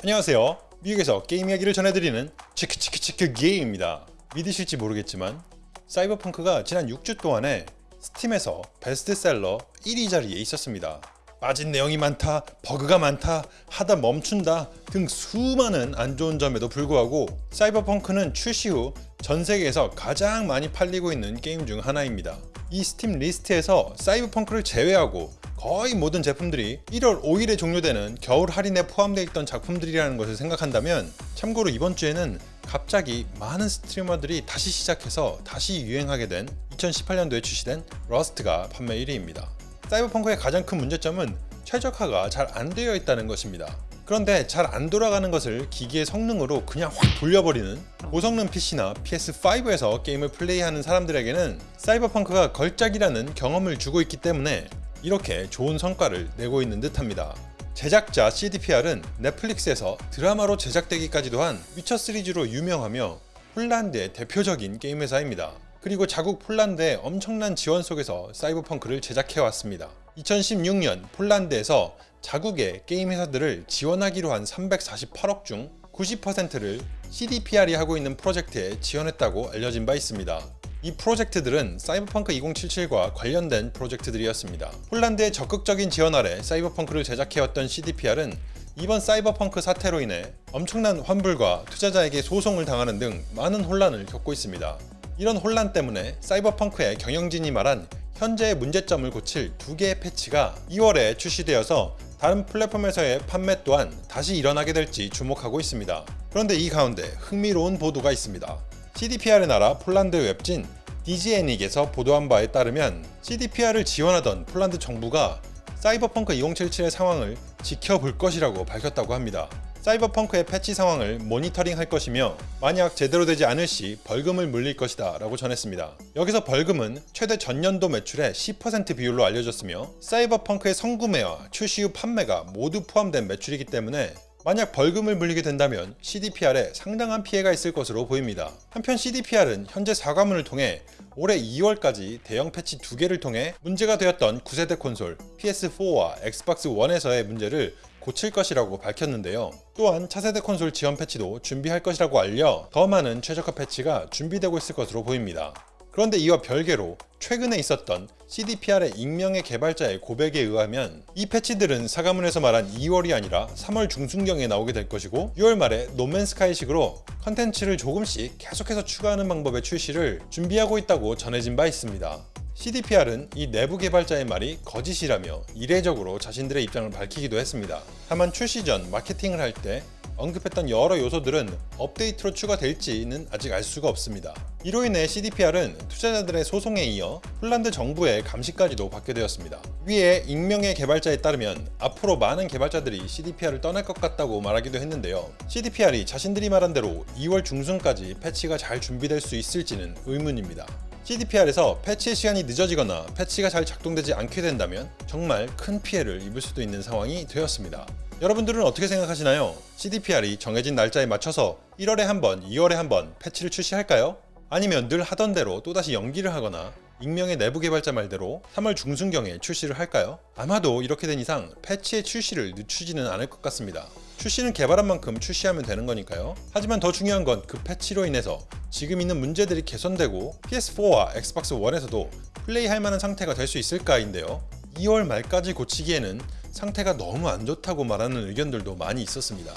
안녕하세요. 미국에서 게임 이야기를 전해드리는 치크치크치크 게임입니다. 믿으실지 모르겠지만 사이버펑크가 지난 6주 동안에 스팀에서 베스트셀러 1위 자리에 있었습니다. 빠진 내용이 많다, 버그가 많다, 하다 멈춘다 등 수많은 안 좋은 점에도 불구하고 사이버펑크는 출시 후 전 세계에서 가장 많이 팔리고 있는 게임 중 하나입니다. 이 스팀 리스트에서 사이버펑크를 제외하고 거의 모든 제품들이 1월 5일에 종료되는 겨울 할인에 포함되어 있던 작품들이라는 것을 생각한다면 참고로 이번 주에는 갑자기 많은 스트리머들이 다시 시작해서 다시 유행하게 된 2018년도에 출시된 러스트가 판매 1위입니다. 사이버펑크의 가장 큰 문제점은 최적화가 잘 안 되어 있다는 것입니다. 그런데 잘 안 돌아가는 것을 기기의 성능으로 그냥 확 돌려버리는 고성능 PC나 PS5에서 게임을 플레이하는 사람들에게는 사이버펑크가 걸작이라는 경험을 주고 있기 때문에 이렇게 좋은 성과를 내고 있는 듯합니다. 제작자 CDPR은 넷플릭스에서 드라마로 제작되기까지도 한 위쳐 시리즈로 유명하며 폴란드의 대표적인 게임 회사입니다. 그리고 자국 폴란드의 엄청난 지원 속에서 사이버펑크를 제작해왔습니다. 2016년 폴란드에서 자국의 게임 회사들을 지원하기로 한 348억 중 90%를 CDPR이 하고 있는 프로젝트에 지원했다고 알려진 바 있습니다. 이 프로젝트들은 사이버펑크 2077과 관련된 프로젝트들이었습니다. 폴란드의 적극적인 지원 아래 사이버펑크를 제작해왔던 CDPR은 이번 사이버펑크 사태로 인해 엄청난 환불과 투자자에게 소송을 당하는 등 많은 혼란을 겪고 있습니다. 이런 혼란 때문에 사이버펑크의 경영진이 말한 현재의 문제점을 고칠 두 개의 패치가 2월에 출시되어서 다른 플랫폼에서의 판매 또한 다시 일어나게 될지 주목하고 있습니다. 그런데 이 가운데 흥미로운 보도가 있습니다. CDPR의 나라 폴란드 웹진 DGN익에서 보도한 바에 따르면 CDPR을 지원하던 폴란드 정부가 사이버펑크 2077의 상황을 지켜볼 것이라고 밝혔다고 합니다. 사이버펑크의 패치 상황을 모니터링 할 것이며 만약 제대로 되지 않을 시 벌금을 물릴 것이다 라고 전했습니다. 여기서 벌금은 최대 전년도 매출의 10% 비율로 알려졌으며 사이버펑크의 성구매와 출시 후 판매가 모두 포함된 매출이기 때문에 만약 벌금을 물리게 된다면 CDPR에 상당한 피해가 있을 것으로 보입니다. 한편 CDPR은 현재 사과문을 통해 올해 2월까지 대형 패치 2개를 통해 문제가 되었던 9세대 콘솔 PS4와 엑스박스 1에서의 문제를 고칠 것이라고 밝혔는데요. 또한 차세대 콘솔 지원 패치도 준비할 것이라고 알려 더 많은 최적화 패치가 준비되고 있을 것으로 보입니다. 그런데 이와 별개로 최근에 있었던 CDPR의 익명의 개발자의 고백에 의하면 이 패치들은 사과문에서 말한 2월이 아니라 3월 중순경에 나오게 될 것이고 6월 말에 No Man's Sky식으로 컨텐츠를 조금씩 계속해서 추가하는 방법의 출시를 준비하고 있다고 전해진 바 있습니다. CDPR은 이 내부 개발자의 말이 거짓이라며 이례적으로 자신들의 입장을 밝히기도 했습니다. 다만 출시 전 마케팅을 할때 언급했던 여러 요소들은 업데이트로 추가될지는 아직 알 수가 없습니다. 이로 인해 CDPR은 투자자들의 소송에 이어 폴란드 정부의 감시까지도 받게 되었습니다. 위에 익명의 개발자에 따르면 앞으로 많은 개발자들이 CDPR을 떠날 것 같다고 말하기도 했는데요. CDPR이 자신들이 말한 대로 2월 중순까지 패치가 잘 준비될 수 있을지는 의문입니다. CDPR에서 패치의 시간이 늦어지거나 패치가 잘 작동되지 않게 된다면 정말 큰 피해를 입을 수도 있는 상황이 되었습니다. 여러분들은 어떻게 생각하시나요? CDPR이 정해진 날짜에 맞춰서 1월에 한 번, 2월에 한 번 패치를 출시할까요? 아니면 늘 하던 대로 또다시 연기를 하거나 익명의 내부 개발자 말대로 3월 중순경에 출시를 할까요? 아마도 이렇게 된 이상 패치의 출시를 늦추지는 않을 것 같습니다. 출시는 개발한 만큼 출시하면 되는 거니까요. 하지만 더 중요한 건 그 패치로 인해서 지금 있는 문제들이 개선되고 PS4와 엑스박스 1에서도 플레이할 만한 상태가 될 수 있을까인데요. 2월 말까지 고치기에는 상태가 너무 안 좋다고 말하는 의견들도 많이 있었습니다.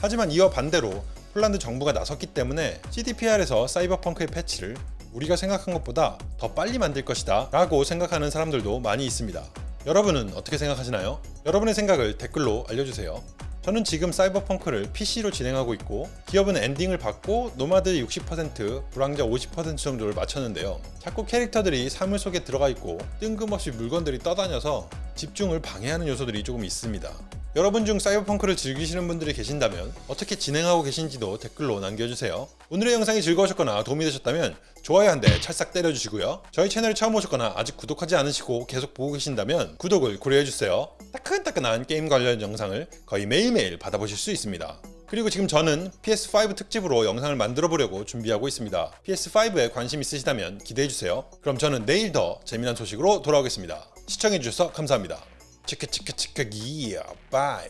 하지만 이와 반대로 폴란드 정부가 나섰기 때문에 CDPR에서 사이버펑크의 패치를 우리가 생각한 것보다 더 빨리 만들 것이다 라고 생각하는 사람들도 많이 있습니다. 여러분은 어떻게 생각하시나요? 여러분의 생각을 댓글로 알려주세요. 저는 지금 사이버펑크를 PC로 진행하고 있고 기업은 엔딩을 봤고 노마드 60% 부랑자 50% 정도를 맞췄는데요. 자꾸 캐릭터들이 사물 속에 들어가 있고 뜬금없이 물건들이 떠다녀서 집중을 방해하는 요소들이 조금 있습니다 여러분 중 사이버펑크를 즐기시는 분들이 계신다면 어떻게 진행하고 계신지도 댓글로 남겨주세요. 오늘의 영상이 즐거우셨거나 도움이 되셨다면 좋아요 한 대 찰싹 때려주시고요. 저희 채널에 처음 오셨거나 아직 구독하지 않으시고 계속 보고 계신다면 구독을 고려해주세요. 따끈따끈한 게임 관련 영상을 거의 매일매일 받아보실 수 있습니다. 그리고 지금 저는 PS5 특집으로 영상을 만들어 보려고 준비하고 있습니다. PS5에 관심 있으시다면 기대해주세요. 그럼 저는 내일 더 재미난 소식으로 돌아오겠습니다. 시청해주셔서 감사합니다. 치크치크치크 기야 bye